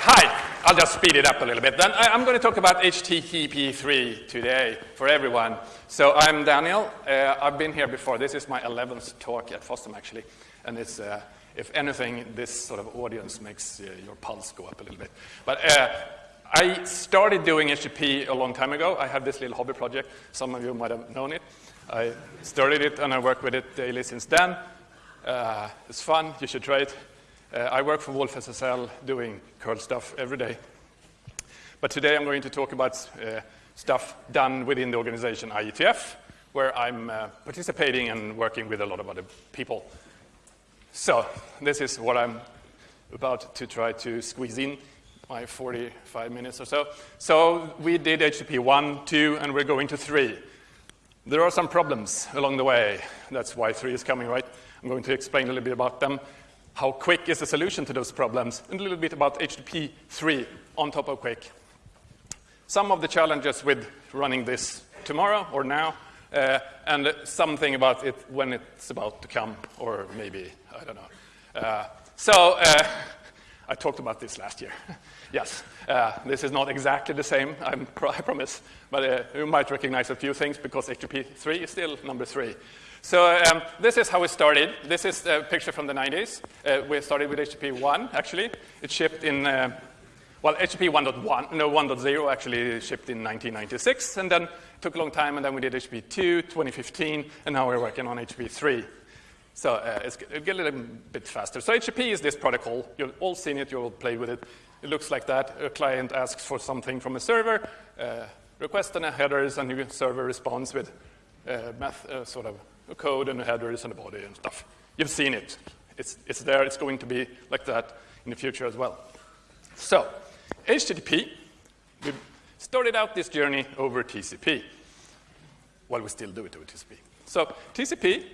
hi. I'll just speed it up a little bit. Then I, am going to talk about HTTP3 today for everyone. So I'm Daniel. Uh, I've been here before. This is my 11th talk at FOSDEM, actually. And it's, uh, if anything, this sort of audience makes uh, your pulse go up a little bit. But uh, I started doing HTTP a long time ago. I have this little hobby project. Some of you might have known it. I started it and I work with it daily since then. Uh, it's fun. You should try it. Uh, I work for wolfSSL doing curl stuff every day. But today I'm going to talk about uh, stuff done within the organization IETF, where I'm uh, participating and working with a lot of other people. So this is what I'm about to try to squeeze in my 45 minutes or so. So we did HTTP 1, 2, and we're going to 3. There are some problems along the way. That's why 3 is coming, right? I'm going to explain a little bit about them how QUIC is the solution to those problems, and a little bit about HTTP 3 on top of QUIC. Some of the challenges with running this tomorrow or now, uh, and something about it when it's about to come, or maybe, I don't know. Uh, so, uh, I talked about this last year. yes, uh, this is not exactly the same, I'm, i promise, but uh, you might recognize a few things because HTTP 3 is still number 3. So um, this is how we started. This is a picture from the 90s. Uh, we started with HTTP 1, actually. It shipped in, uh, well, HTTP 1.1, no, 1.0 actually shipped in 1996, and then took a long time, and then we did HTTP 2, 2015, and now we're working on HTTP 3. So uh, it's, it get a little bit faster. So HTTP is this protocol. You've all seen it. You've all played with it. It looks like that. A client asks for something from a server, uh, request and a headers, and the server responds with uh, math, uh, sort of code and headers and a body and stuff. You've seen it. It's, it's there. It's going to be like that in the future as well. So, HTTP, we started out this journey over TCP. Well, we still do it over TCP. So, TCP,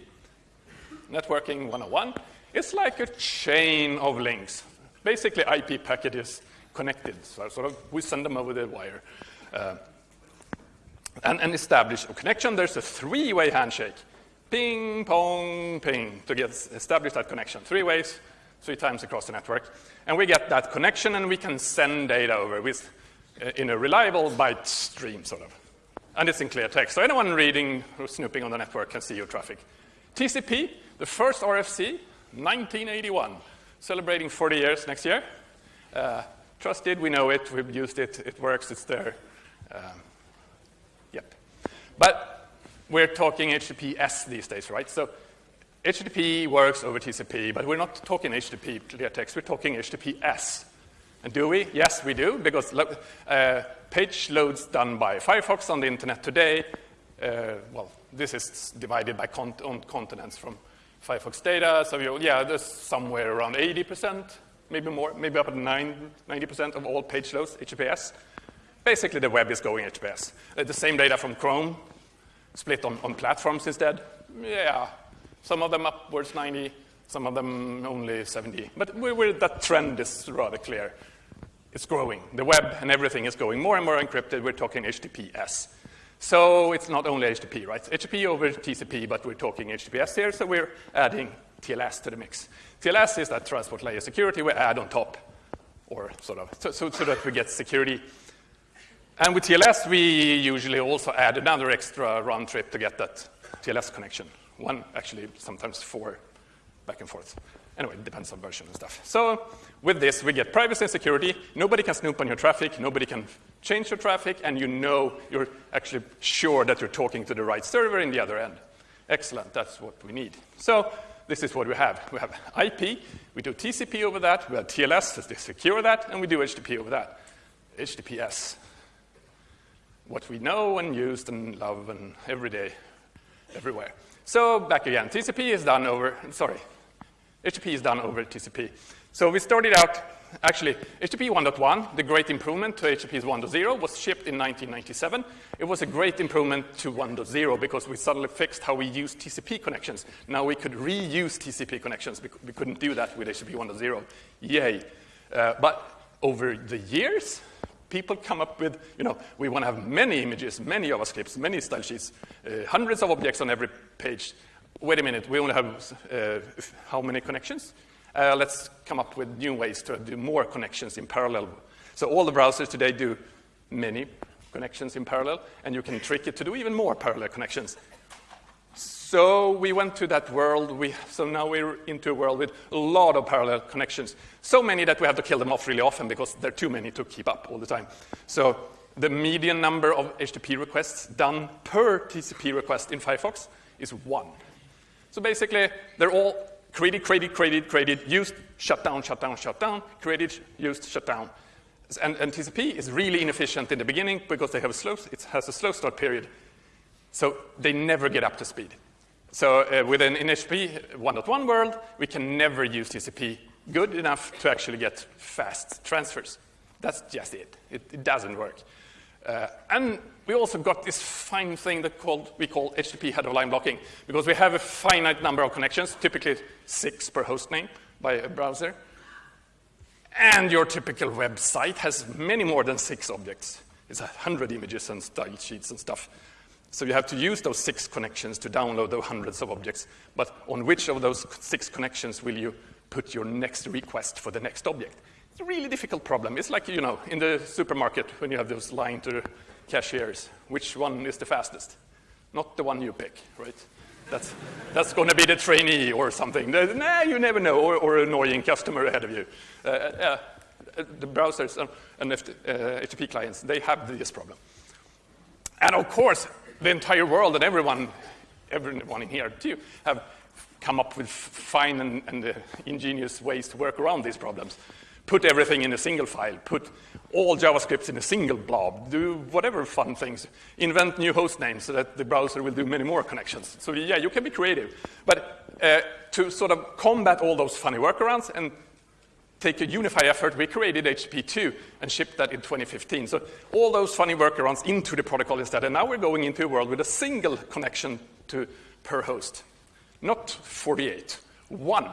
networking 101, it's like a chain of links. Basically, IP packages connected. So, sort of, we send them over the wire. Uh, and, and establish a connection. There's a three-way handshake ping, pong, ping to get establish that connection. Three ways, three times across the network. And we get that connection and we can send data over with, uh, in a reliable byte stream, sort of. And it's in clear text. So anyone reading or snooping on the network can see your traffic. TCP, the first RFC, 1981, celebrating 40 years next year. Uh, trusted, we know it, we've used it, it works, it's there. Um, yep. But we're talking HTTPS these days, right? So HTTP works over TCP, but we're not talking HTTP clear text, we're talking HTTPS. And do we? Yes, we do, because uh, page loads done by Firefox on the internet today, uh, well, this is divided by con on continents from Firefox data. So, you, yeah, there's somewhere around 80%, maybe more, maybe up to 90% of all page loads, HTTPS. Basically, the web is going HTTPS. Uh, the same data from Chrome, split on, on platforms instead? Yeah, some of them upwards 90, some of them only 70. But we're, we're, that trend is rather clear. It's growing. The web and everything is going more and more encrypted. We're talking HTTPS. So it's not only HTTP, right? It's HTTP over TCP, but we're talking HTTPS here, so we're adding TLS to the mix. TLS is that transport layer security we add on top, or sort of, so, so, so that we get security and with TLS, we usually also add another extra round trip to get that TLS connection. One, actually, sometimes four back and forth. Anyway, it depends on version and stuff. So with this, we get privacy and security. Nobody can snoop on your traffic. Nobody can change your traffic. And you know you're actually sure that you're talking to the right server in the other end. Excellent. That's what we need. So this is what we have. We have IP. We do TCP over that. We have TLS to secure that. And we do HTTP over that. HTTPS what we know and use and love and every day, everywhere. So back again, TCP is done over, sorry, HTTP is done over TCP. So we started out, actually, HTTP 1.1, the great improvement to HTTP 1.0 was shipped in 1997. It was a great improvement to 1.0 because we suddenly fixed how we use TCP connections. Now we could reuse TCP connections. We couldn't do that with HTTP 1.0. Yay. Uh, but over the years, people come up with, you know, we want to have many images, many JavaScripts, many style sheets, uh, hundreds of objects on every page. Wait a minute, we only have uh, how many connections? Uh, let's come up with new ways to do more connections in parallel. So all the browsers today do many connections in parallel, and you can trick it to do even more parallel connections. So we went to that world. We, so now we're into a world with a lot of parallel connections. So many that we have to kill them off really often because there are too many to keep up all the time. So the median number of HTTP requests done per TCP request in Firefox is one. So basically, they're all created, created, created, created, used, shut down, shut down, shut down, created, used, shut down. And, and TCP is really inefficient in the beginning because they have a slow, it has a slow start period. So they never get up to speed. So uh, within in HTTP 1.1 world, we can never use TCP good enough to actually get fast transfers. That's just it. It, it doesn't work. Uh, and we also got this fine thing that called, we call HTTP head of line blocking, because we have a finite number of connections, typically six per host name by a browser. And your typical website has many more than six objects. It's a hundred images and style sheets and stuff. So you have to use those six connections to download those hundreds of objects. But on which of those six connections will you put your next request for the next object? It's a really difficult problem. It's like, you know, in the supermarket when you have those line to cashiers. Which one is the fastest? Not the one you pick, right? That's, that's going to be the trainee or something. Nah, you never know, or, or annoying customer ahead of you. Uh, uh, the browsers and uh, HTTP clients, they have this problem. And of course, the entire world and everyone, everyone in here too, have come up with fine and, and uh, ingenious ways to work around these problems put everything in a single file, put all JavaScripts in a single blob, do whatever fun things, invent new host names so that the browser will do many more connections. So yeah, you can be creative. But uh, to sort of combat all those funny workarounds and take a unified effort, we created HTTP2 and shipped that in 2015. So all those funny workarounds into the protocol instead. And now we're going into a world with a single connection to per host, not 48, one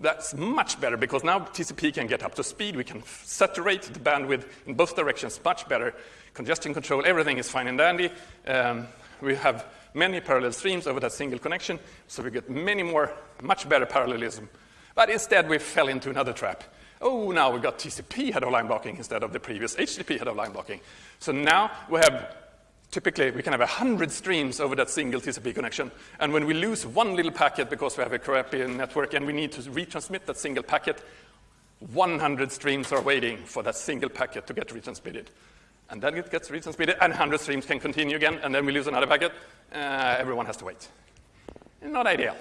that's much better because now TCP can get up to speed. We can saturate the bandwidth in both directions much better. Congestion control, everything is fine and dandy. Um, we have many parallel streams over that single connection, so we get many more, much better parallelism. But instead, we fell into another trap. Oh, now we got TCP head of line blocking instead of the previous HTTP head of line blocking. So now we have typically we can have 100 streams over that single TCP connection. And when we lose one little packet because we have a crappy network and we need to retransmit that single packet, 100 streams are waiting for that single packet to get retransmitted. And then it gets retransmitted, and 100 streams can continue again, and then we lose another packet. Uh, everyone has to wait. Not ideal.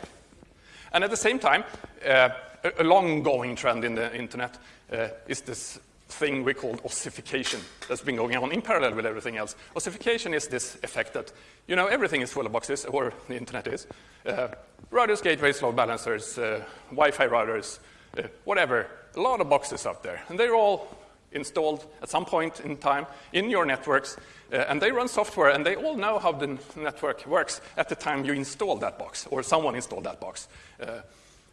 And at the same time, uh, a long-going trend in the internet uh, is this thing we call ossification that's been going on in parallel with everything else. Ossification is this effect that, you know, everything is full of boxes, or the internet is. Uh, routers, gateways, load balancers, uh, Wi-Fi routers, uh, whatever. A lot of boxes out there. And they're all installed at some point in time in your networks, uh, and they run software, and they all know how the network works at the time you install that box, or someone installed that box.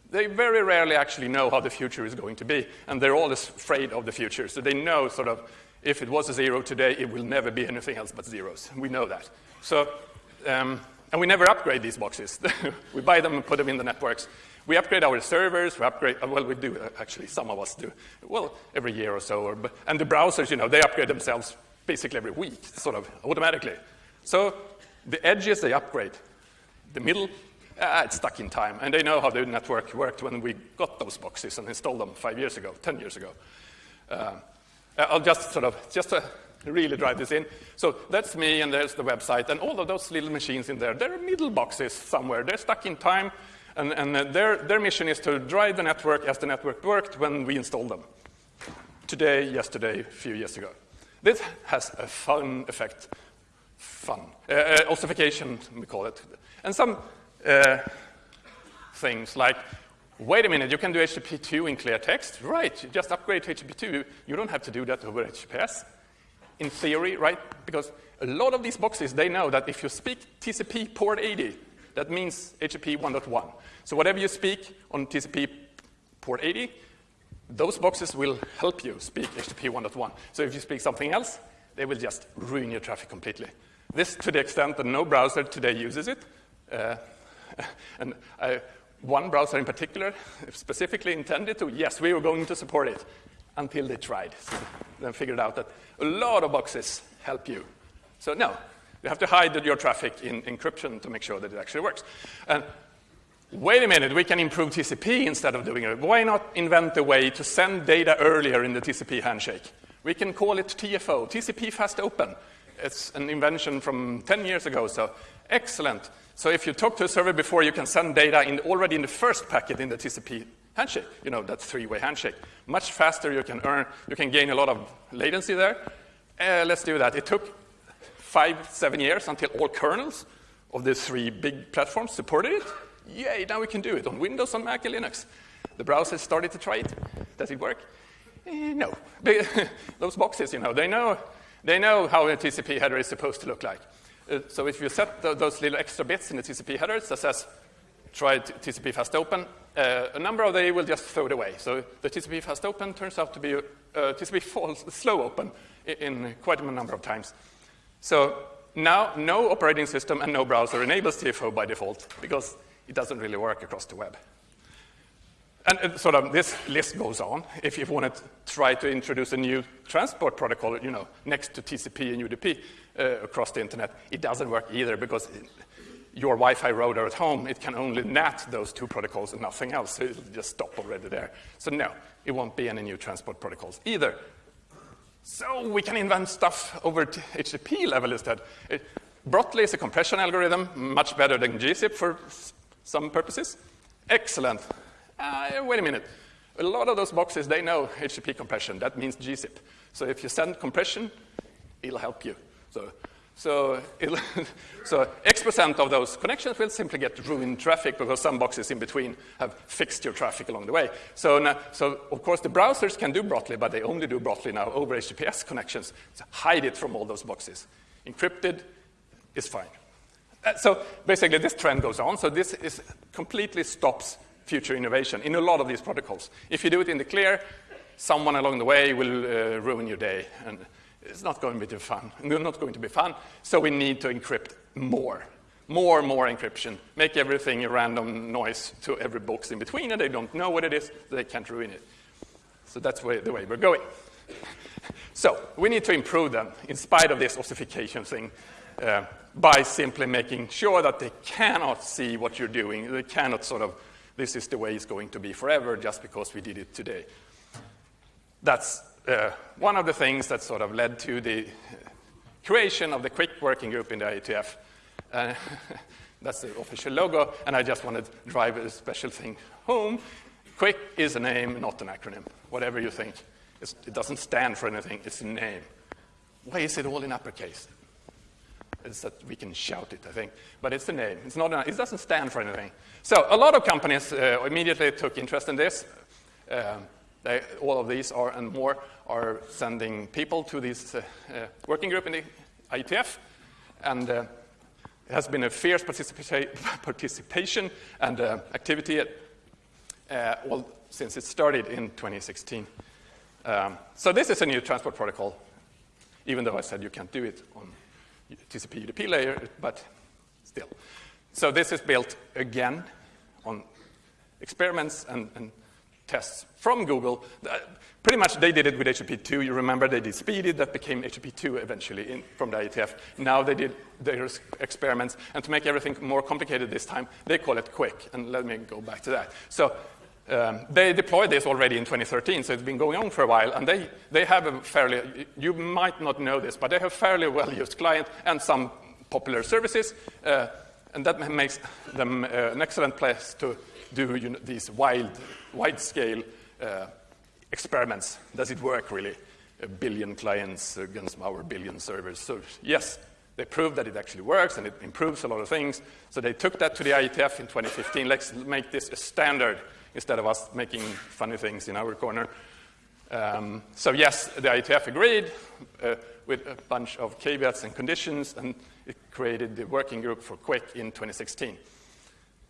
They very rarely actually know how the future is going to be, and they're always afraid of the future. So they know sort of if it was a zero today, it will never be anything else but zeros. We know that. So, um, and we never upgrade these boxes. we buy them and put them in the networks. We upgrade our servers, we upgrade, well, we do, actually, some of us do, well, every year or so. Or, and the browsers, you know, they upgrade themselves basically every week, sort of automatically. So the edges, they upgrade. The middle, uh, it's stuck in time. And they know how the network worked when we got those boxes and installed them five years ago, 10 years ago. Uh, I'll just sort of, just to really drive this in. So that's me, and there's the website. And all of those little machines in there, they're middle boxes somewhere. They're stuck in time. And, and their, their mission is to drive the network as the network worked when we installed them. Today, yesterday, a few years ago. This has a fun effect. Fun. Uh, uh ossification, we call it. And some uh, things like, wait a minute, you can do HTTP2 in clear text? Right, just upgrade to HTTP2. You don't have to do that over HTTPS. In theory, right? Because a lot of these boxes, they know that if you speak TCP port 80, that means HTTP 1.1. So whatever you speak on TCP port 80, those boxes will help you speak HTTP 1.1. So if you speak something else, they will just ruin your traffic completely. This to the extent that no browser today uses it. Uh, and I, one browser in particular, specifically intended to, yes, we were going to support it until they tried. So then figured out that a lot of boxes help you. So no, you have to hide your traffic in encryption to make sure that it actually works. And wait a minute, we can improve TCP instead of doing it. Why not invent a way to send data earlier in the TCP handshake? We can call it TFO, TCP Fast Open. It's an invention from 10 years ago, so excellent. So if you talk to a server before, you can send data in already in the first packet in the TCP handshake. You know, that three-way handshake. Much faster, you can earn, you can gain a lot of latency there. Uh, let's do that. It took five, seven years until all kernels of these three big platforms supported it. Yay, now we can do it on Windows, on Mac, and Linux. The browsers started to try it. Does it work? Eh, no. Those boxes, you know, they know, they know how a TCP header is supposed to look like. Uh, so if you set the, those little extra bits in the TCP headers that says try TCP fast open, uh, a number of they will just throw it away. So the TCP fast open turns out to be uh, TCP false, slow open in, in quite a number of times. So now no operating system and no browser enables TFO by default because it doesn't really work across the web. And, and sort of this list goes on. If you want to try to introduce a new transport protocol, you know, next to TCP and UDP uh, across the internet, it doesn't work either because your Wi-Fi router at home, it can only NAT those two protocols and nothing else. So it'll just stop already there. So no, it won't be any new transport protocols either. So we can invent stuff over HTTP level instead. It, Brotli is a compression algorithm, much better than gzip for some purposes. Excellent. Uh, wait a minute. A lot of those boxes, they know HTTP compression. That means gzip. So if you send compression, it'll help you. So, so, so X percent of those connections will simply get ruined traffic because some boxes in between have fixed your traffic along the way. So, now, so of course, the browsers can do Brotli, but they only do Brotli now over HTTPS connections. Hide it from all those boxes. Encrypted is fine. Uh, so basically, this trend goes on. So this is completely stops future innovation in a lot of these protocols. If you do it in the clear, someone along the way will uh, ruin your day, and it's not going to be fun. Not going to be fun. So we need to encrypt more, more, and more encryption. Make everything a random noise to every box in between, and they don't know what it is. They can't ruin it. So that's the way we're going. So we need to improve them in spite of this ossification thing. Uh, by simply making sure that they cannot see what you're doing. They cannot sort of this is the way it's going to be forever just because we did it today. That's uh, one of the things that sort of led to the creation of the QUIC working group in the IETF. Uh, that's the official logo, and I just want to drive a special thing home. QUIC is a name, not an acronym, whatever you think. It's, it doesn't stand for anything, it's a name. Why is it all in uppercase? It's that we can shout it, I think. But it's the name. It's not, it doesn't stand for anything. So a lot of companies uh, immediately took interest in this. Um, they, all of these are and more are sending people to this uh, uh, working group in the IETF. And uh, it has been a fierce participa participation and uh, activity at, uh, since it started in 2016. Um, so this is a new transport protocol, even though I said you can't do it on TCP UDP layer, but still. So this is built again on experiments and, and tests from Google. Uh, pretty much they did it with HTTP2. You remember they did SPDY, that became HTTP2 eventually in, from the IETF. Now they did their experiments, and to make everything more complicated this time, they call it QUIC, And let me go back to that. So um, they deployed this already in 2013, so it's been going on for a while, and they, they have a fairly, you might not know this, but they have fairly well-used client and some popular services, uh, and that makes them uh, an excellent place to do you know, these wild, wide-scale uh, experiments. Does it work, really? A billion clients against our billion servers. So yes, they proved that it actually works, and it improves a lot of things. So they took that to the IETF in 2015. Let's make this a standard instead of us making funny things in our corner. Um, so yes, the IETF agreed uh, with a bunch of caveats and conditions, and it created the working group for QUIC in 2016.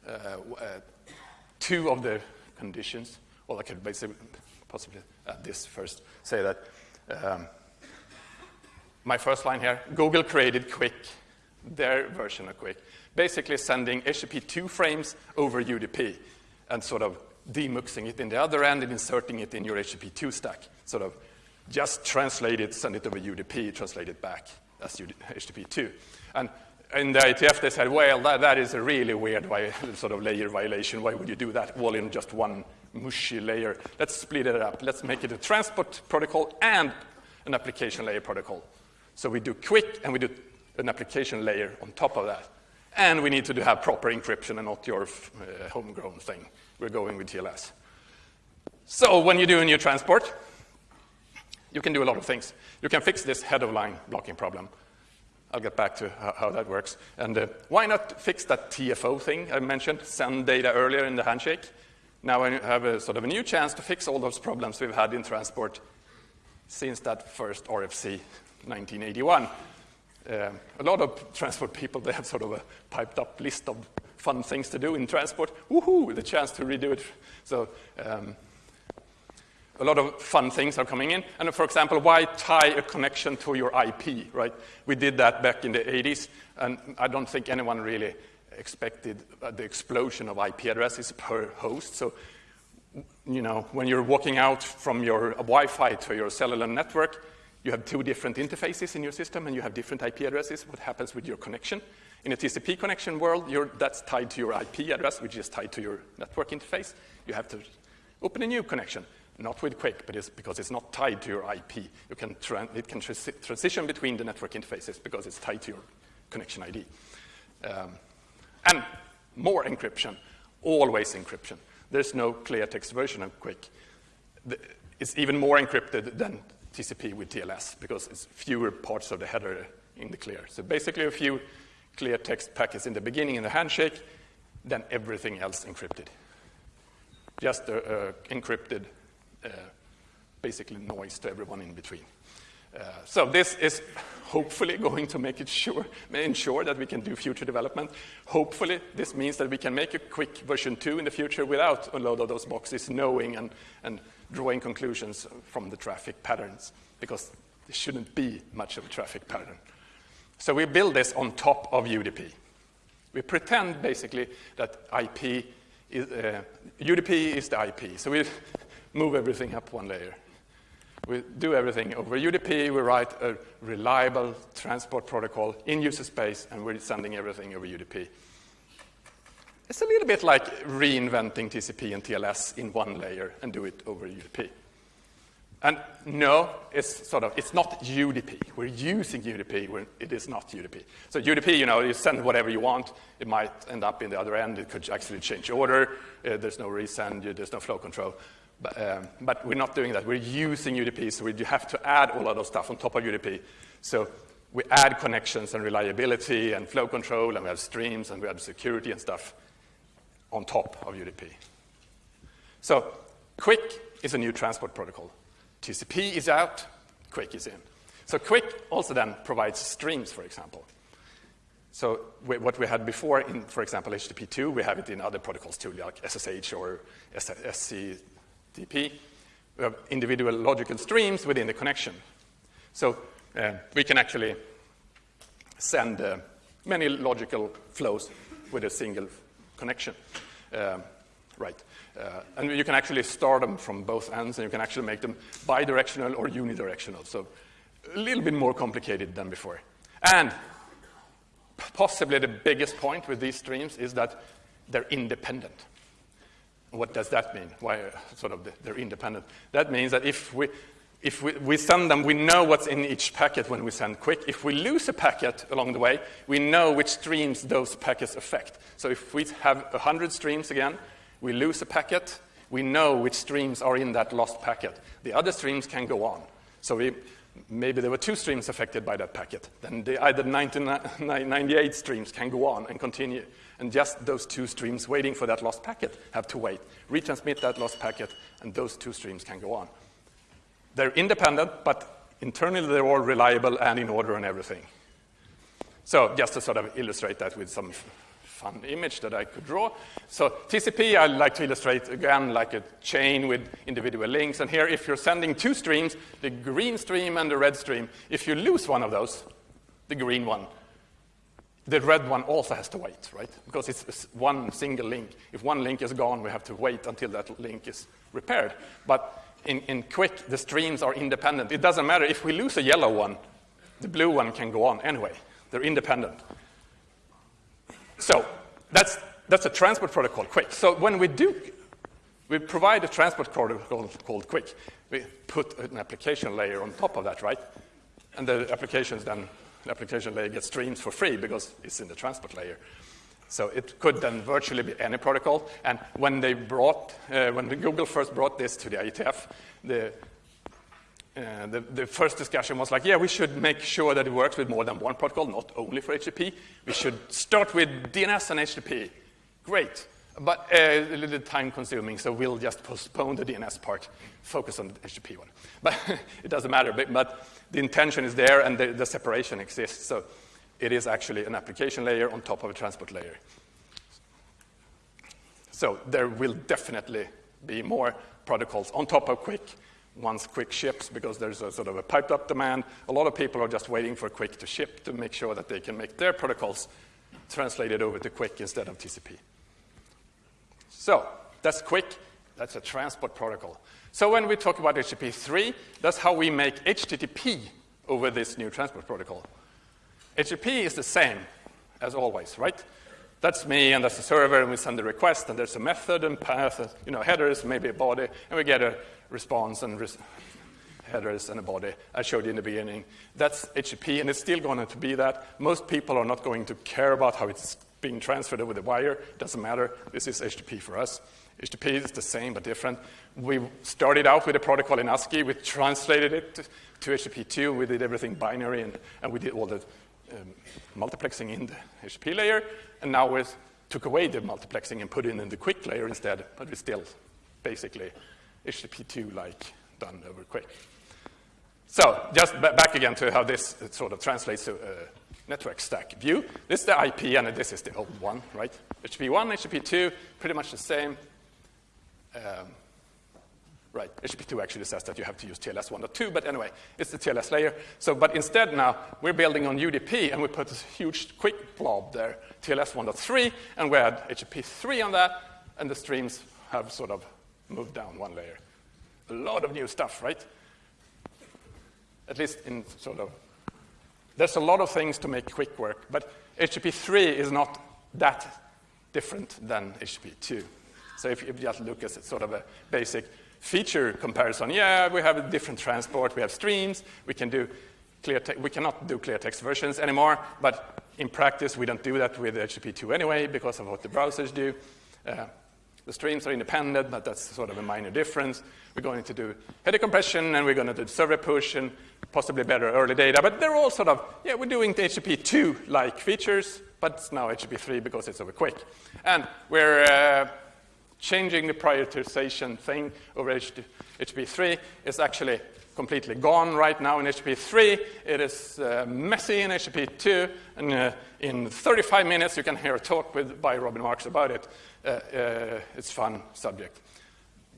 Uh, uh, two of the conditions, well, I could basically possibly add this first, say that um, my first line here, Google created QUIC, their version of QUIC, basically sending HTTP2 frames over UDP and sort of demuxing it in the other end and inserting it in your HTTP2 stack. Sort of just translate it, send it over UDP, translate it back as HTTP2. And in the IETF, they said, well, that, that is a really weird sort of layer violation. Why would you do that all in just one mushy layer? Let's split it up. Let's make it a transport protocol and an application layer protocol. So we do QUIC and we do an application layer on top of that. And we need to have proper encryption and not your uh, homegrown thing. We're going with TLS. So when you do a new transport, you can do a lot of things. You can fix this head of line blocking problem. I'll get back to how, that works. And uh, why not fix that TFO thing I mentioned, send data earlier in the handshake? Now I have a sort of a new chance to fix all those problems we've had in transport since that first RFC 1981. Uh, a lot of transport people, they have sort of a piped up list of fun things to do in transport. Woohoo, the chance to redo it. So um, a lot of fun things are coming in. And for example, why tie a connection to your IP, right? We did that back in the 80s, and I don't think anyone really expected uh, the explosion of IP addresses per host. So, you know, when you're walking out from your Wi-Fi to your cellular network, you have two different interfaces in your system, and you have different IP addresses. What happens with your connection? In a TCP connection world, that's tied to your IP address, which is tied to your network interface. You have to open a new connection not with QUIC, but it's because it's not tied to your IP. You can it can transition between the network interfaces because it's tied to your connection ID. Um, and more encryption, always encryption. There's no clear text version of QUIC. The, it's even more encrypted than TCP with TLS because it's fewer parts of the header in the clear. So basically a few clear text packets in the beginning in the handshake, then everything else encrypted. Just uh, uh, encrypted basically noise to everyone in between. Uh, so this is hopefully going to make it sure, ensure that we can do future development. Hopefully this means that we can make a QUIC version 2 in the future without a load of those boxes knowing and, and drawing conclusions from the traffic patterns, because there shouldn't be much of a traffic pattern. So we build this on top of UDP. We pretend basically that IP is, uh, UDP is the IP. So we move everything up one layer. We do everything over UDP. We write a reliable transport protocol in user space, and we're sending everything over UDP. It's a little bit like reinventing TCP and TLS in one layer and do it over UDP. And no, it's sort of, it's not UDP. We're using UDP when it is not UDP. So UDP, you know, you send whatever you want. It might end up in the other end. It could actually change order. Uh, there's no resend. There's no flow control. But, um, but, we're not doing that. We're using UDP, so we have to add all of those stuff on top of UDP. So we add connections and reliability and flow control, and we have streams, and we have security and stuff on top of UDP. So QUIC is a new transport protocol. TCP is out, QUIC is in. So QUIC also then provides streams, for example. So what we had before in, for example, HTTP2, we have it in other protocols too, like SSH or SC We have individual logical streams within the connection. So uh, we can actually send uh, many logical flows with a single connection. Uh, right. Uh, and you can actually start them from both ends, and you can actually make them bidirectional or unidirectional. So a little bit more complicated than before. And possibly the biggest point with these streams is that they're independent. What does that mean? Why uh, sort of they're independent? That means that if we if we, we, send them, we know what's in each packet when we send QUIC. If we lose a packet along the way, we know which streams those packets affect. So if we have 100 streams again, we lose a packet, we know which streams are in that lost packet. The other streams can go on. So we, maybe there were two streams affected by that packet. Then the either 98 streams can go on and continue and just those two streams waiting for that lost packet have to wait, retransmit that lost packet, and those two streams can go on. They're independent, but internally they're all reliable and in order and everything. So just to sort of illustrate that with some fun image that I could draw. So TCP, I like to illustrate again like a chain with individual links. And here, if you're sending two streams, the green stream and the red stream, if you lose one of those, the green one the red one also has to wait, right? Because it's one single link. If one link is gone, we have to wait until that link is repaired. But in, in QUIC, the streams are independent. It doesn't matter. If we lose a yellow one, the blue one can go on anyway. They're independent. So that's, that's a transport protocol, QUIC. So when we do, we provide a transport protocol called QUIC. We put an application layer on top of that, right? And the applications then, the application layer gets streams for free because it's in the transport layer. So it could then virtually be any protocol. And when they brought, uh, when Google first brought this to the IETF, the, uh, the, the, first discussion was like, yeah, we should make sure that it works with more than one protocol, not only for HTTP. We should start with DNS and HTTP. Great, but uh, a little time consuming, so we'll just postpone the DNS part, focus on the HTTP one. But it doesn't matter, but, but, the intention is there and the, the separation exists. So it is actually an application layer on top of a transport layer. So there will definitely be more protocols on top of QUIC once QUIC ships because there's a sort of a piped up demand. A lot of people are just waiting for QUIC to ship to make sure that they can make their protocols translated over to QUIC instead of TCP. So that's QUIC. That's a transport protocol. So when we talk about HTTP 3, that's how we make HTTP over this new transport protocol. HTTP is the same as always, right? That's me, and that's the server, and we send the request, and there's a method and path, and, you know, headers, maybe a body, and we get a response and res headers and a body. I showed you in the beginning. That's HTTP, and it's still going to be that. Most people are not going to care about how it's being transferred over the wire. Doesn't matter. This is HTTP for us. HTTP is the same but different. We started out with a protocol in ASCII. We translated it to, to HTTP2. We did everything binary, and, and we did all the um, multiplexing in the HTTP layer, and now we took away the multiplexing and put it in the QUIC layer instead, but it's still basically HTTP2-like done over QUIC. So just back again to how this sort of translates to a network stack view. This is the IP, and this is the old one, right? HTTP1, HTTP2, pretty much the same. Um, Right, HTTP2 actually says that you have to use TLS 1.2, but anyway, it's the TLS layer. So, but instead now, we're building on UDP, and we put this huge QUIC blob there, TLS 1.3, and we add HTTP 3 on that, and the streams have sort of moved down one layer. A lot of new stuff, right? At least in sort of, there's a lot of things to make QUIC work, but HTTP 3 is not that different than HTTP 2. So if you just look at sort of a basic feature comparison. Yeah, we have a different transport. We have streams. We can do clear we cannot do clear text versions anymore, but in practice, we don't do that with HTTP2 anyway because of what the browsers do. Uh, the streams are independent, but that's sort of a minor difference. We're going to do header compression, and we're going to do server push, and possibly better early data. But they're all sort of, yeah, we're doing the HTTP2-like features, but it's now HTTP3 because it's over QUIC. And we're uh, changing the prioritization thing over HTTP3 is actually completely gone right now in HTTP3. It is uh, messy in HTTP2, and uh, in 35 minutes you can hear a talk with, by Robin Marx about it. Uh, uh it's fun subject.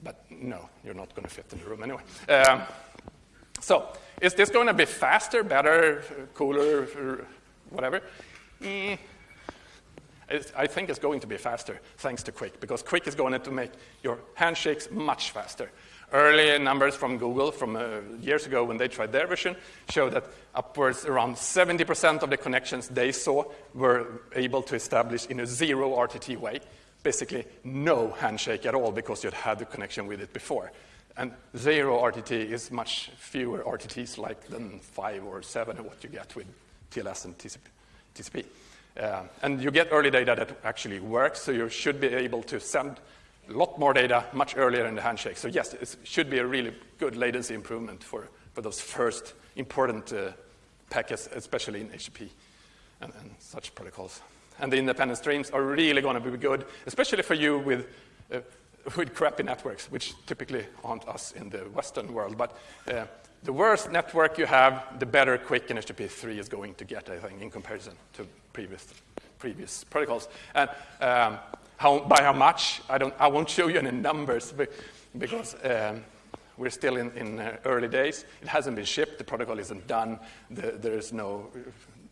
But no, you're not going to fit in the room anyway. Um, so is this going to be faster, better, cooler, whatever? Mm, I think it's going to be faster thanks to QUIC, because QUIC is going to make your handshakes much faster. Early numbers from Google from uh, years ago when they tried their version show that upwards around 70% of the connections they saw were able to establish in a zero RTT way. Basically, no handshake at all because you'd had the connection with it before. And zero RTT is much fewer RTTs like than five or seven of what you get with TLS and TCP. Uh, and you get early data that actually works, so you should be able to send a lot more data much earlier in the handshake. So yes, it should be a really good latency improvement for, for those first important uh, packets, especially in HTTP and, and, such protocols. And the independent streams are really going to be good, especially for you with, uh, with crappy networks, which typically aren't us in the Western world. But uh, the worse network you have, the better QUIC and HTTP3 is going to get, I think, in comparison to previous, previous protocols. And um, how, by how much, I, don't, I won't show you any numbers because um, we're still in, in uh, early days. It hasn't been shipped. The protocol isn't done. The, there is no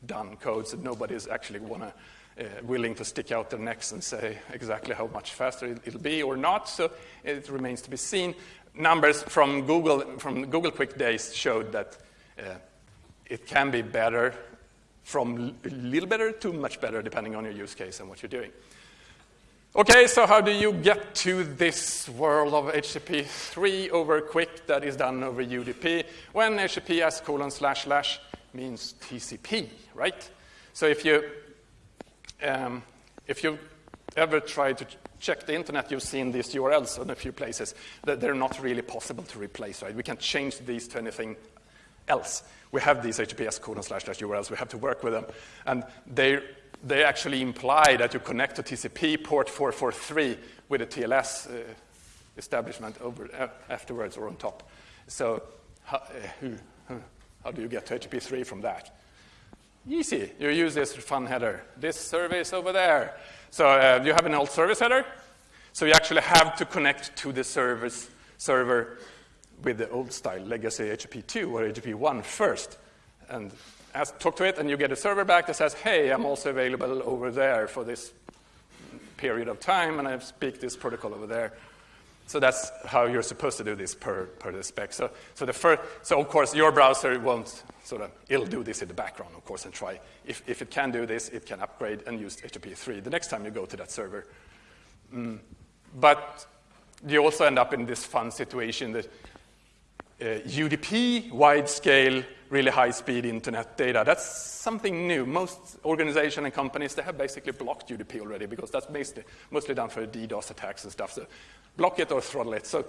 done code, so nobody's actually wanna, uh, willing to stick out their necks and say exactly how much faster it'll be or not. So it remains to be seen. Numbers from Google from Google QUIC Days showed that uh, it can be better from a little better to much better depending on your use case and what you're doing. Okay, so how do you get to this world of HTTP 3 over QUIC that is done over UDP when HTTPS colon slash slash means TCP, right? So if you, um, if you ever try to check the internet, you've seen these URLs in a few places that they're not really possible to replace, right? We can't change these to anything else. We have these HTTPS colon slash slash URLs. We have to work with them. And they they actually imply that you connect to TCP port 443 with a TLS uh, establishment over, uh, afterwards or on top. So how, uh, how do you get to HTTP3 from that? Easy. You use this fun header. This service over there. So uh, you have an old service header. So you actually have to connect to the service server with the old style legacy HTTP2 or HTTP1 first. And ask, talk to it, and you get a server back that says, hey, I'm also available over there for this period of time, and I speak this protocol over there. So that's how you're supposed to do this per, per the spec. So, so, the first, so of course, your browser won't sort of, it'll do this in the background, of course, and try. If, if it can do this, it can upgrade and use HTTP3 the next time you go to that server. Mm. But you also end up in this fun situation that UDP, wide scale, really high speed internet data. That's something new. Most organizations and companies, they have basically blocked UDP already because that's mostly, mostly done for DDoS attacks and stuff. So block it or throttle it. So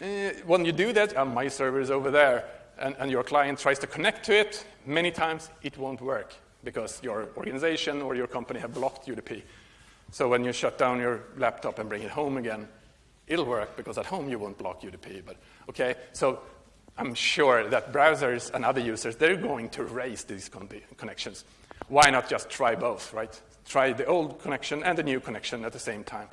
uh, when you do that, uh, my server is over there, and, and your client tries to connect to it, many times it won't work because your organization or your company have blocked UDP. So when you shut down your laptop and bring it home again, it'll work because at home you won't block UDP. But okay, so I'm sure that browsers and other users, they're going to raise these con connections. Why not just try both, right? Try the old connection and the new connection at the same time.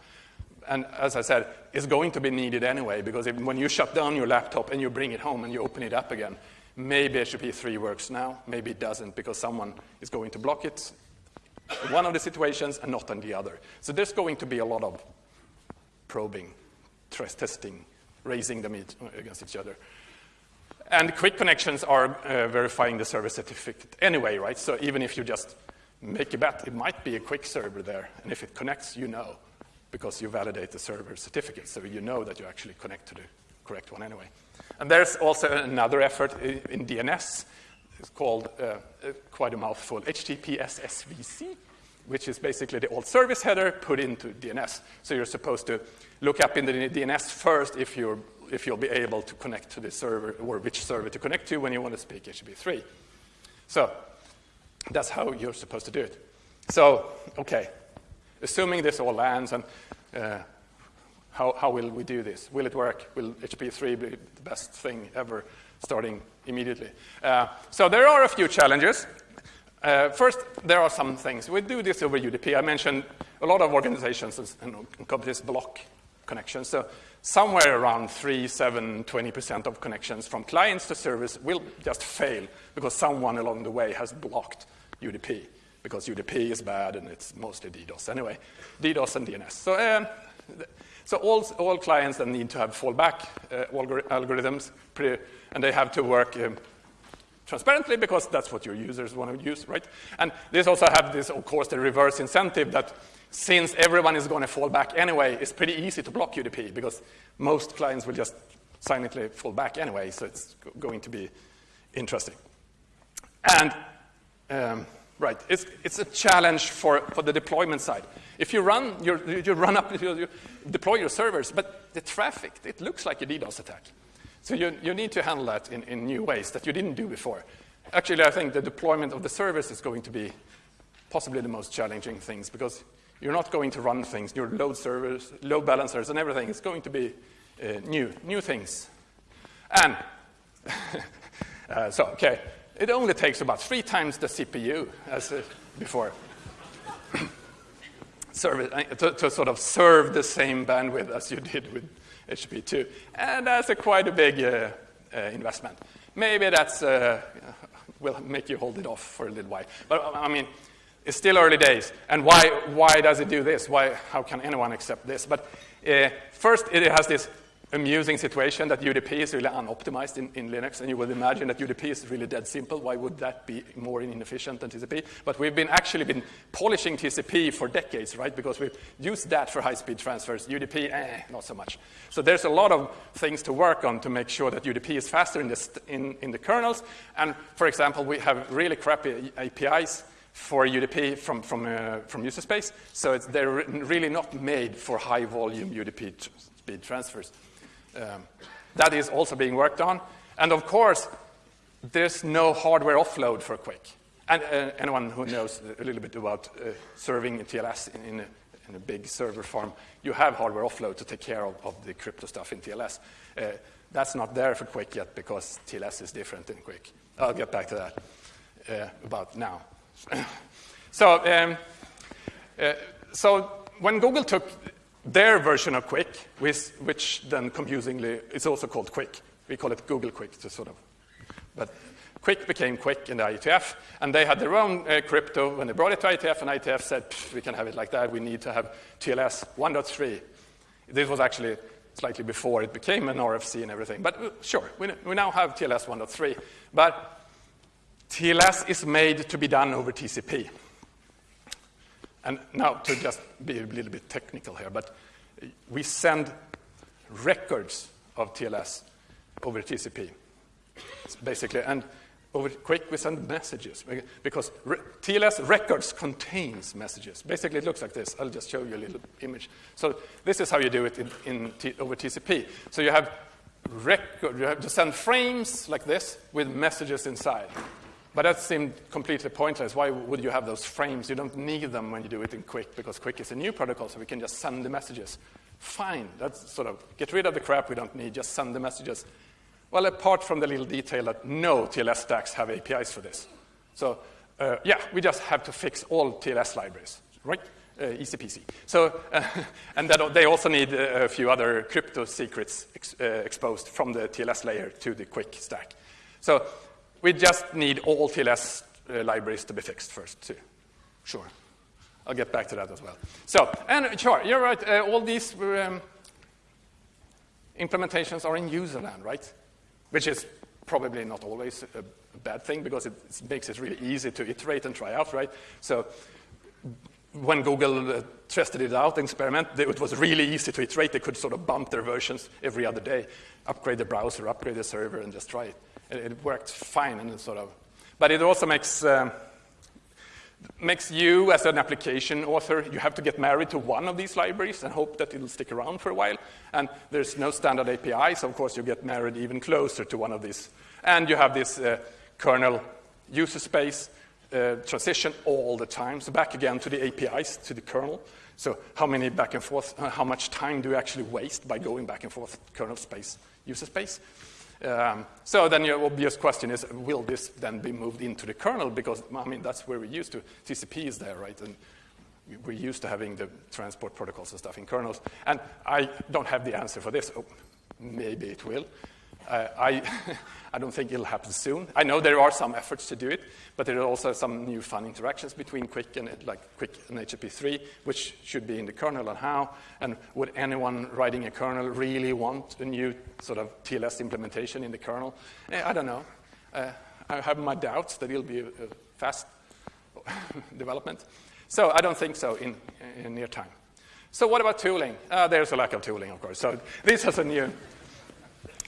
And as I said, it's going to be needed anyway, because if, when you shut down your laptop and you bring it home and you open it up again, maybe HTTP3 works now, maybe it doesn't, because someone is going to block it one of the situations and not in the other. So there's going to be a lot of probing, stress testing, raising them against each other. And QUIC connections are uh, verifying the server certificate anyway, right? So even if you just make a bet, it might be a QUIC server there. And if it connects, you know, because you validate the server certificate. So you know that you actually connect to the correct one anyway. And there's also another effort in DNS. It's called uh, uh, quite a mouthful, HTTPS SVC, which is basically the old service header put into DNS. So you're supposed to look up in the DNS first if you're if you'll be able to connect to the server or which server to connect to when you want to speak HTTP3. So that's how you're supposed to do it. So, okay, assuming this all lands, and uh, how, how will we do this? Will it work? Will HTTP3 be the best thing ever starting immediately? Uh, so there are a few challenges. Uh, first, there are some things. We do this over UDP. I mentioned a lot of organizations and companies block connections. So somewhere around 3, 7, 20% of connections from clients to servers will just fail because someone along the way has blocked UDP because UDP is bad and it's mostly DDoS anyway, DDoS and DNS. So, um, so all, all clients then need to have fallback uh, algorithms, and they have to work um, transparently because that's what your users want to use, right? And this also have this, of course, the reverse incentive that since everyone is going to fall back anyway, it's pretty easy to block UDP because most clients will just silently fall back anyway, so it's going to be interesting. And, um, right, it's, it's a challenge for, for the deployment side. If you run, you you run up, you, you deploy your servers, but the traffic, it looks like a DDoS attack. So you, you need to handle that in, in new ways that you didn't do before. Actually, I think the deployment of the service is going to be possibly the most challenging things because you're not going to run things, your load servers, load balancers, and everything. It's going to be uh, new, new things. And uh, so, okay, it only takes about three times the CPU as uh, before serve uh, to, to, sort of serve the same bandwidth as you did with HTTP2. And that's a quite a big uh, uh, investment. Maybe that's will make you hold it off for a little while. But I mean, it's still early days. And why, why does it do this? Why, how can anyone accept this? But uh, first, it has this amusing situation that UDP is really unoptimized in, in, Linux, and you would imagine that UDP is really dead simple. Why would that be more inefficient than TCP? But we've been actually been polishing TCP for decades, right? Because we've used that for high-speed transfers. UDP, eh, not so much. So there's a lot of things to work on to make sure that UDP is faster in the, in, in the kernels. And for example, we have really crappy APIs for UDP from, from, uh, from user space. So they're really not made for high volume UDP speed transfers. Um, that is also being worked on. And of course, there's no hardware offload for QUIC. And uh, anyone who knows a little bit about uh, serving TLS in, in, a, in, a, big server farm, you have hardware offload to take care of, of the crypto stuff in TLS. Uh, that's not there for QUIC yet because TLS is different in QUIC. I'll get back to that uh, about now. So, um, uh, so when Google took their version of QUIC, which, which then confusingly is also called QUIC, We call it Google QUIC to sort of, but QUIC became QUIC in the IETF, and they had their own uh, crypto when they brought it to IETF, and IETF said, we can have it like that, we need to have TLS 1.3. This was actually slightly before it became an RFC and everything, but uh, sure, we, we now have TLS 1.3, but TLS is made to be done over TCP. And now to just be a little bit technical here, but we send records of TLS over TCP, basically. And over QUIC, we send messages because re TLS records contains messages. Basically, it looks like this. I'll just show you a little image. So this is how you do it in, in over TCP. So you have record, you have to send frames like this with messages inside. But that seemed completely pointless. Why would you have those frames? You don't need them when you do it in QUIC because QUIC is a new protocol, so we can just send the messages. Fine, that's sort of get rid of the crap we don't need, just send the messages. Well, apart from the little detail that no TLS stacks have APIs for this. So, uh, yeah, we just have to fix all TLS libraries, right? Uh. So, uh, and that, they also need a few other crypto secrets ex, uh, exposed from the TLS layer to the QUIC stack. So we just need all TLS uh, libraries to be fixed first, too. Sure. I'll get back to that as well. So, and sure, you're right. Uh, all these um, implementations are in user land, right? Which is probably not always a, bad thing because it, it, makes it really easy to iterate and try out, right? So when Google uh, tested it out, experiment, it was really easy to iterate. They could sort of bump their versions every other day, upgrade the browser, upgrade the server, and just try it it worked fine and sort of, but it also makes, um, makes you as an application author, you have to get married to one of these libraries and hope that it'll stick around for a while. And there's no standard API, so of course you get married even closer to one of these. And you have this uh, kernel user space uh, transition all the time. So back again to the APIs, to the kernel. So how many back and forth, uh, how much time do you actually waste by going back and forth kernel space, user space? Um, so then your obvious question is, will this then be moved into the kernel? Because, I mean, that's where we're used to. TCP is there, right? And we're used to having the transport protocols and stuff in kernels. And I don't have the answer for this. Oh, maybe it will. Uh, I, I don't think it'll happen soon. I know there are some efforts to do it, but there are also some new fun interactions between QUIC and like QUIC and HTTP3, which should be in the kernel and how. And would anyone writing a kernel really want a new sort of TLS implementation in the kernel? Eh, I don't know. Uh, I have my doubts that it'll be a, a fast development. So I don't think so in, in near time. So what about tooling? Uh, there's a lack of tooling, of course. So this has a new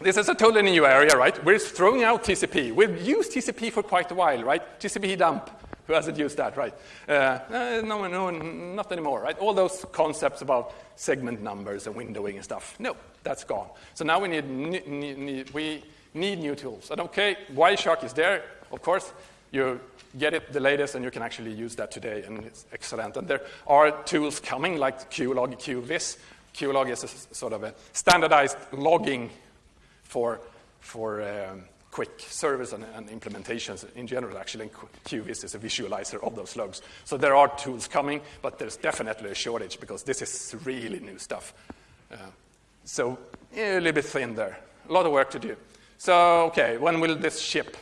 this is a totally new area, right? We're throwing out TCP. We've used TCP for quite a while, right? TCP dump. Who hasn't used that, right? Uh, uh, no, no, not anymore, right? All those concepts about segment numbers and windowing and stuff. No, that's gone. So now we need, we need new tools. And okay, Wireshark is there, of course. You get it the latest, and you can actually use that today, and it's excellent. And there are tools coming like QLog, QVIS. QLog is a, sort of a standardized logging for, for um, QUIC service and, and, implementations in general, actually. And QVIS is a visualizer of those logs. So there are tools coming, but there's definitely a shortage because this is really new stuff. Uh, so yeah, a little bit thin there. A lot of work to do. So, okay, when will this ship?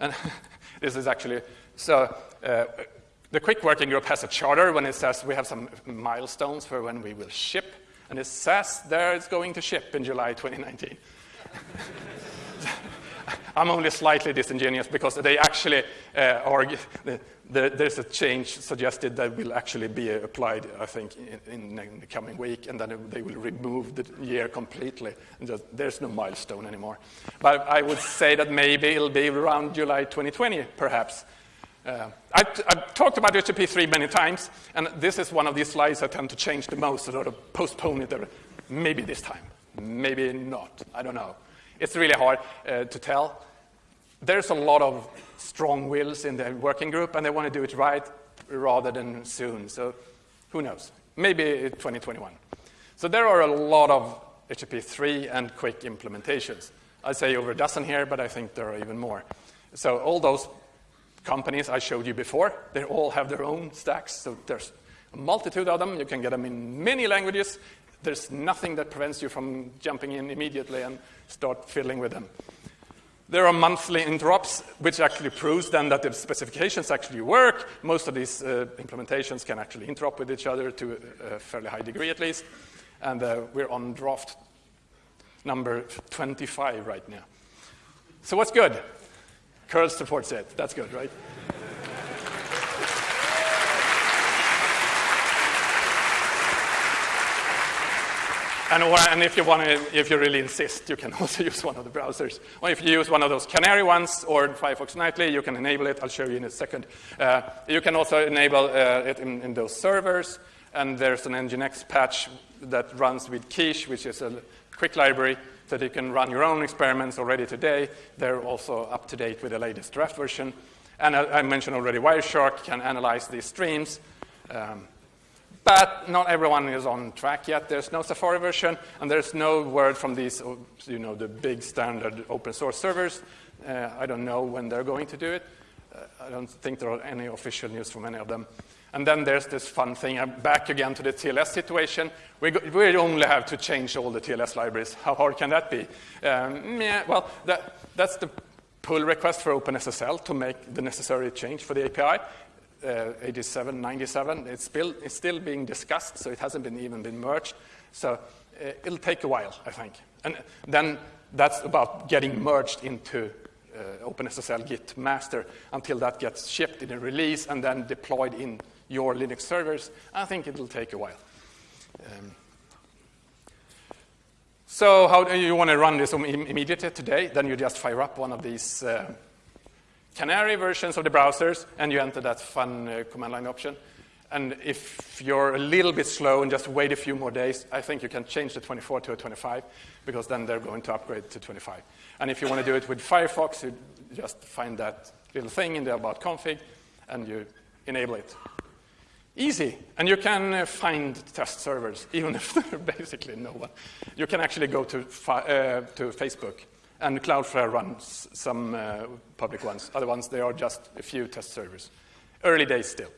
And This is actually, so uh, the QUIC Working Group has a charter when it says we have some milestones for when we will ship, and it says there it's going to ship in July 2019. I'm only slightly disingenuous because they actually uh, argue, the, the, there's a change suggested that will actually be applied, I think, in, in, the coming week, and then they will remove the year completely. Just, there's no milestone anymore. But I would say that maybe it'll be around July 2020, perhaps. Uh, I, have talked about HTTP3 many times, and this is one of these slides I tend to change the most, sort of postpone it, maybe this time, maybe not, I don't know. It's really hard uh, to tell. There's a lot of strong wills in the working group, and they want to do it right rather than soon. So who knows? Maybe 2021. So there are a lot of HTTP 3 and QUIC implementations. I'd say over a dozen here, but I think there are even more. So all those companies I showed you before, they all have their own stacks. So there's a multitude of them. You can get them in many languages. There's nothing that prevents you from jumping in immediately and start fiddling with them. There are monthly interops, which actually proves then that the specifications actually work. Most of these uh, implementations can actually interop with each other to a fairly high degree at least. And uh, we're on draft number 25 right now. So what's good? Curl supports it. That's good, right? And, or, and if you want to, if you really insist, you can also use one of the browsers. Or if you use one of those Canary ones or Firefox Nightly, you can enable it. I'll show you in a second. Uh, you can also enable uh, it in, in, those servers. And there's an Nginx patch that runs with Quiche, which is a QUIC library that you can run your own experiments already today. They're also up to date with the latest draft version. And I, I mentioned already Wireshark can analyze these streams. Um, but not everyone is on track yet. There's no Safari version, and there's no word from these, you know, the big standard open source servers. Uh, I don't know when they're going to do it. Uh, I don't think there are any official news from any of them. And then there's this fun thing, I'm back again to the TLS situation. We, go, we only have to change all the TLS libraries. How hard can that be? Um, yeah, well, that, that's the pull request for OpenSSL to make the necessary change for the API uh, 87, 97. It's still, it's still being discussed, so it hasn't been even been merged. So uh, it'll take a while, I think. And then that's about getting merged into uh, OpenSSL Git master until that gets shipped in a release and then deployed in your Linux servers. I think it'll take a while. Um, so how do you want to run this immediately today? Then you just fire up one of these uh, Canary versions of the browsers, and you enter that fun uh, command line option. And if you're a little bit slow and just wait a few more days, I think you can change the 24 to a 25, because then they're going to upgrade to 25. And if you want to do it with Firefox, you just find that little thing in the about config, and you enable it. Easy. And you can uh, find test servers, even if there are basically no one. You can actually go to, uh, to Facebook and Cloudflare runs some uh, public ones. Other ones, they are just a few test servers. Early days still.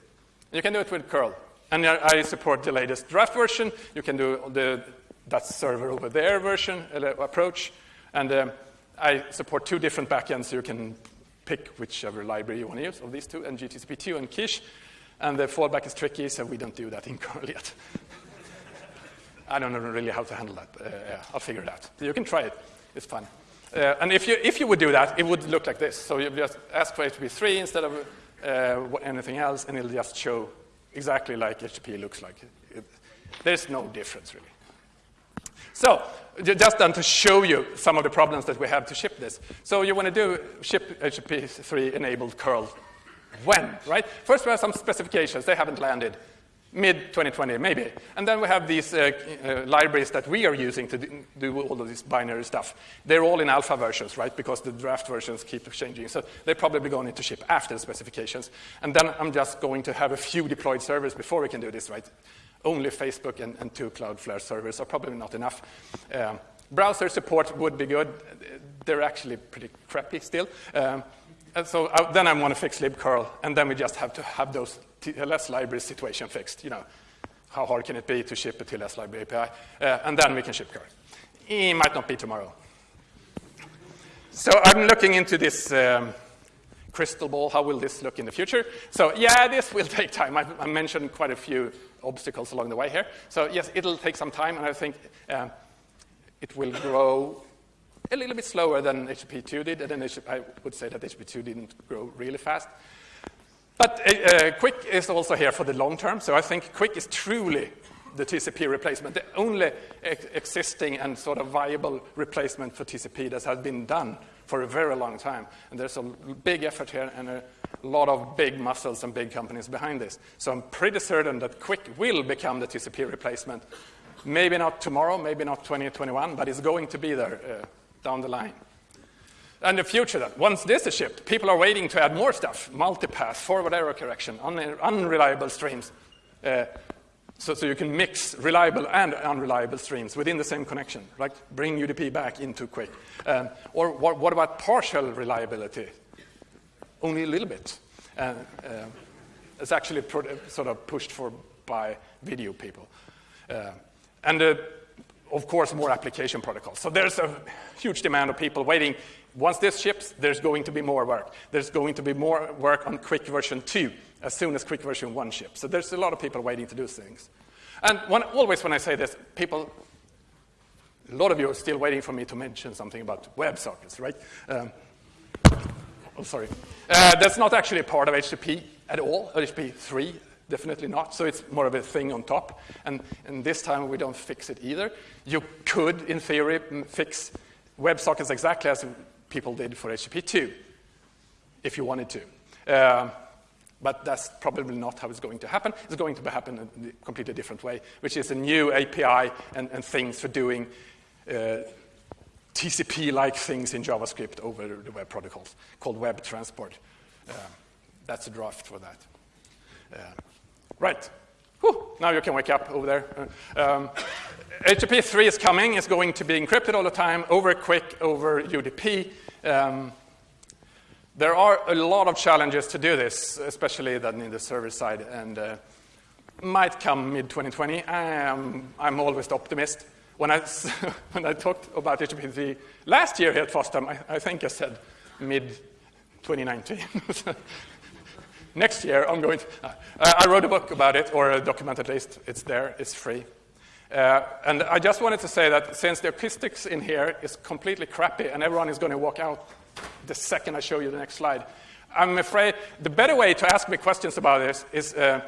You can do it with curl. And I support the latest draft version. You can do the that server over there version uh, approach. And um, I support two different backends, you can pick whichever library you want to use of these two, ngtcp2 and Quiche. And the fallback is tricky, so we don't do that in curl yet. I don't know really how to handle that. Uh, yeah, I'll figure it out. You can try it. It's fun. Uh, and if you, if you would do that, it would look like this. So you just ask for it to be 3 instead of uh, anything else, and it'll just show exactly like HTTP looks like. It, there's no difference, really. So just then to show you some of the problems that we have to ship this. So you want to do ship HTTP3 enabled curl. When, right? First we have some specifications. They haven't landed mid-2020, maybe. And then we have these uh, uh, libraries that we are using to do all of this binary stuff. They're all in alpha versions, right, because the draft versions keep changing. So they're probably going into ship after the specifications. And then I'm just going to have a few deployed servers before we can do this, right? Only Facebook and, and two Cloudflare servers are probably not enough. Um, browser support would be good. They're actually pretty crappy still. Um, so uh, then I want to fix libcurl, and then we just have to have those TLS library situation fixed. You know, how hard can it be to ship a TLS library API? Uh, and then we can ship curl. It might not be tomorrow. So I'm looking into this um, crystal ball, how will this look in the future? So yeah, this will take time. I, I mentioned quite a few obstacles along the way here. So yes, it'll take some time, and I think uh, it will grow a little bit slower than HTTP2 did, and then I would say that HTTP2 didn't grow really fast. But uh, uh QUIC is also here for the long term, so I think QUIC is truly the TCP replacement, the only ex existing and sort of viable replacement for TCP that has been done for a very long time. And there's a big effort here and a lot of big muscles and big companies behind this. So I'm pretty certain that QUIC will become the TCP replacement. Maybe not tomorrow, maybe not 2021, but it's going to be there uh, down the line. And the future then, once this is shipped, people are waiting to add more stuff, multipath, forward error correction, un unreliable streams. Uh, so, so you can mix reliable and unreliable streams within the same connection, right? Bring UDP back into QUIC. Um, or what, what, about partial reliability? Only a little bit. Uh, uh, it's actually sort of pushed for by video people. Uh, and uh, of course, more application protocols. So there's a huge demand of people waiting. Once this ships, there's going to be more work. There's going to be more work on QUIC version 2 as soon as QUIC version 1 ships. So there's a lot of people waiting to do things. And when, always when I say this, people, a lot of you are still waiting for me to mention something about WebSockets, right? Um, oh, sorry. Uh, that's not actually a part of HTTP at all, HTTP 3, definitely not. So it's more of a thing on top. And, and this time we don't fix it either. You could, in theory, fix WebSockets exactly as people did for HTTP 2, if you wanted to. Uh, but that's probably not how it's going to happen. It's going to happen in a completely different way, which is a new API and, and things for doing uh, TCP-like things in JavaScript over the web protocols called Web Transport. Uh, that's a draft for that. Uh, right. Whew, now you can wake up over there. Uh, um, HTTP 3 is coming. It's going to be encrypted all the time, over QUIC, over UDP. Um, there are a lot of challenges to do this, especially then in the server side, and uh, might come mid-2020. I'm, I'm always the optimist. When I, when I talked about HTTP 3 last year here at FOSDEM, I, I think I said mid-2019. Next year, I'm going to, uh, I wrote a book about it, or a document at least. It's there, it's free. Uh, and I just wanted to say that since the acoustics in here is completely crappy and everyone is going to walk out the second I show you the next slide. I'm afraid the better way to ask me questions about this is uh,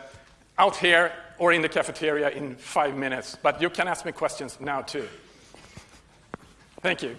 out here or in the cafeteria in five minutes. But you can ask me questions now, too. Thank you.